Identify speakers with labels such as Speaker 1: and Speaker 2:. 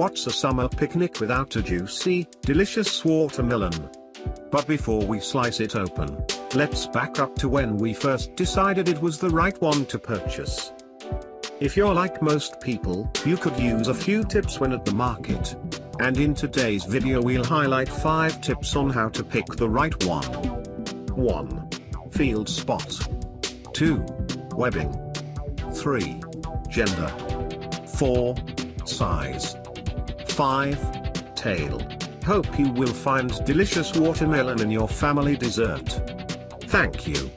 Speaker 1: What's a summer picnic without a juicy, delicious watermelon? But before we slice it open, let's back up to when we first decided it was the right one to purchase. If you're like most people, you could use a few tips when at the market. And in today's video we'll highlight 5 tips on how to pick the right one. 1. Field spot. 2. Webbing. 3. Gender. 4. Size. 5. Tail. Hope you will find delicious watermelon in your family dessert. Thank you.